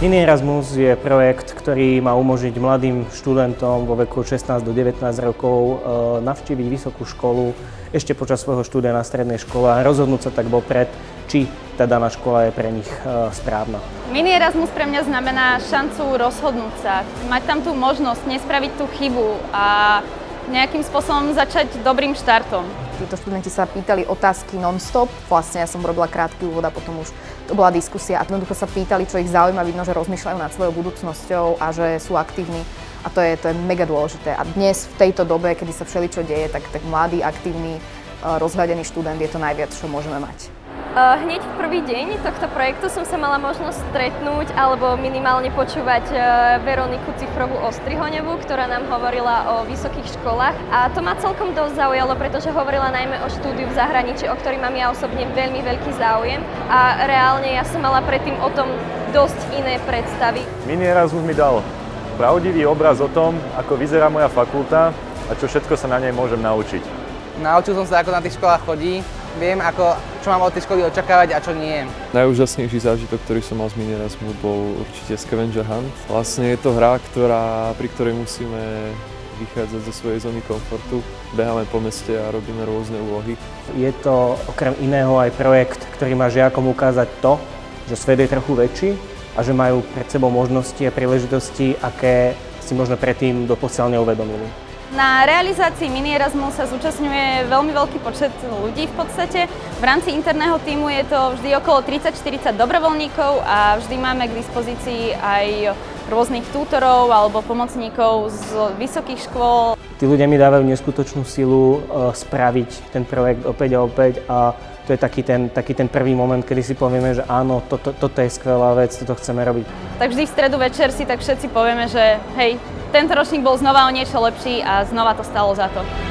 Mini Erasmus je projekt, ktorý má umožniť mladým študentom vo veku 16 do 19 rokov e, navštíviť vysokú školu ešte počas svojho štúdia na strednej škole a rozhodnúť sa tak vopred, či tá daná škola je pre nich e, správna. Mini Erasmus pre mňa znamená šancu rozhodnúť sa, mať tam tú možnosť, nespraviť tú chybu a nejakým spôsobom začať dobrým štartom. Títo študenti sa pýtali otázky non-stop. Vlastne ja som robila krátky úvod a potom už to bola diskusia a jednoducho sa pýtali, čo ich zaujíma, vidno, že rozmýšľajú nad svojou budúcnosťou a že sú aktívni a to je, to je mega dôležité. A dnes v tejto dobe, kedy sa všeličo deje, tak, tak mladý, aktívny, rozhľadený študent je to najviac, čo môžeme mať. Hneď v prvý deň tohto projektu som sa mala možnosť stretnúť alebo minimálne počúvať e, Veroniku Cifrovú Ostrihoňovú, ktorá nám hovorila o vysokých školách a to ma celkom dosť zaujalo, pretože hovorila najmä o štúdiu v zahraničí, o ktorý mám ja osobne veľmi veľký záujem a reálne ja som mala predtým o tom dosť iné predstavy. Mini Erasmus mi dal pravdivý obraz o tom, ako vyzerá moja fakulta a čo všetko sa na nej môžem naučiť. Naučil som sa, ako na tých školách chodí, viem, ako, čo mám od tej školy očakávať a čo nie. Najúžasnejší zážitok, ktorý som mal z Mini bol určite Scavenger Hunt. Vlastne je to hra, ktorá, pri ktorej musíme vychádzať zo svojej zóny komfortu. Beháme po meste a robíme rôzne úlohy. Je to okrem iného aj projekt, ktorý má žiakom ukázať to, že svet je trochu väčší a že majú pred sebou možnosti a príležitosti, aké si možno predtým doposiaľ neuvedomili. Na realizácii Mini Erasmus sa zúčastňuje veľmi veľký počet ľudí v podstate. V rámci interného týmu je to vždy okolo 30-40 dobrovoľníkov a vždy máme k dispozícii aj rôznych tútorov alebo pomocníkov z vysokých škôl. Tí ľudia mi dávajú neskutočnú silu e, spraviť ten projekt opäť a opäť a to je taký ten, taký ten prvý moment, kedy si povieme, že áno, toto, toto je skvelá vec, toto chceme robiť. Tak vždy v stredu večer si tak všetci povieme, že hej, tento ročník bol znova o niečo lepší a znova to stalo za to.